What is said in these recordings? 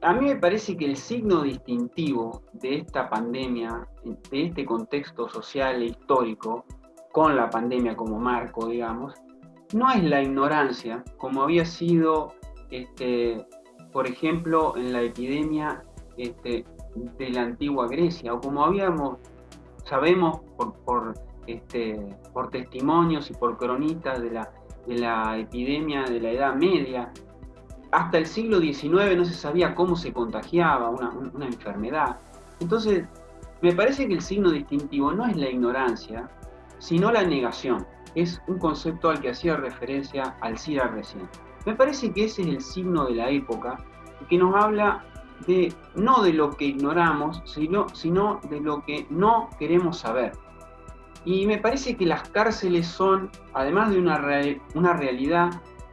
a mí me parece que el signo distintivo de esta pandemia, de este contexto social e histórico, con la pandemia como marco, digamos, no es la ignorancia, como había sido, este, por ejemplo, en la epidemia este, de la antigua Grecia, o como habíamos, sabemos por, este, testimonios y por cronistas de la epidemia de la Edad Media, hasta el siglo XIX no se sabía cómo se contagiaba una, enfermedad. Entonces, me parece que el signo distintivo no es la ignorancia, sino la negación. Es un concepto al que hacía referencia Alcira recién. Me parece que ese es el signo de la época que nos habla de no de lo que ignoramos, sino, sino de lo que no queremos saber. Y me parece que las cárceles son, además de una, una realidad,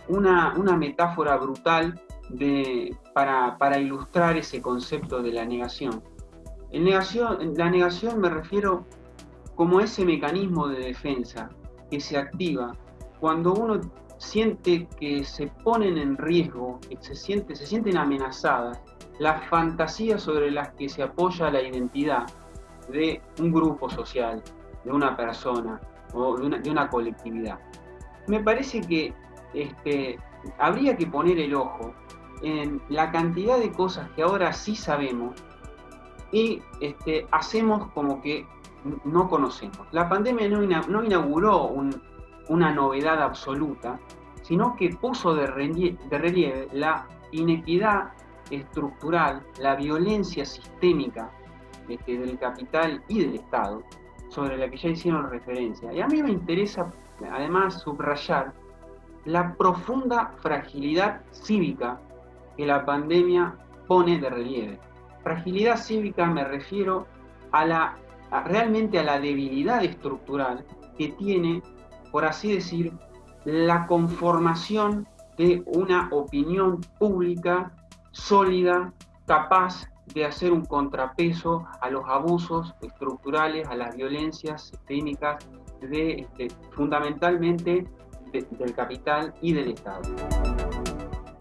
una, una, metáfora brutal de, para, para, ilustrar ese concepto de la negación. La negación me refiero como ese mecanismo de defensa que se activa cuando uno siente que se ponen en riesgo, que se, siente, se sienten amenazadas las fantasías sobre las que se apoya la identidad de un grupo social, de una persona o de una, de una colectividad. Me parece que este, habría que poner el ojo en la cantidad de cosas que ahora sí sabemos y este, hacemos como que no conocemos. La pandemia no, inauguró una novedad absoluta, sino que puso de relieve la inequidad estructural, la violencia sistémica este, del capital y del Estado, sobre la que ya hicieron referencia. Y a mí me interesa además subrayar la profunda fragilidad cívica que la pandemia pone de relieve. Fragilidad cívica me refiero a la realmente a la debilidad estructural que tiene, por así decir, la conformación de una opinión pública sólida, capaz de hacer un contrapeso a los abusos estructurales, a las violencias sistémicas, de, este, fundamentalmente del capital y del Estado.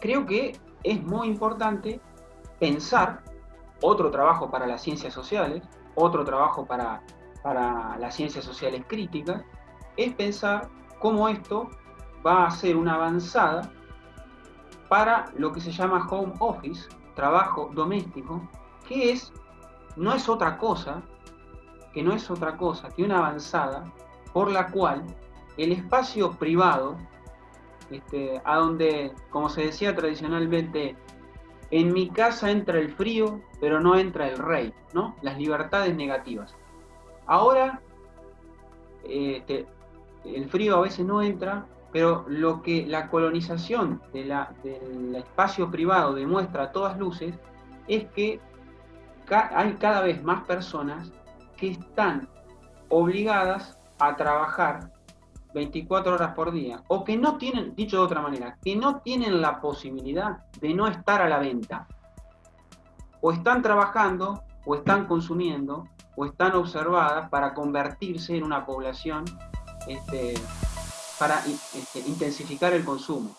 Creo que es muy importante pensar otro trabajo para las ciencias sociales, otro trabajo para, para las ciencias sociales críticas, es pensar cómo esto va a ser una avanzada para lo que se llama home office, trabajo doméstico, que es, no es otra cosa, que no es otra cosa que una avanzada por la cual el espacio privado, este, a donde, como se decía tradicionalmente, en mi casa entra el frío, pero no entra el rey, ¿no? Las libertades negativas. Ahora, este, el frío a veces no entra, pero lo que la colonización del espacio privado demuestra a todas luces es que hay cada vez más personas que están obligadas a trabajar 24 horas por día, o que no tienen, dicho de otra manera, que no tienen la posibilidad de no estar a la venta. O están trabajando, o están consumiendo, o están observadas para convertirse en una población, este, para este, intensificar el consumo.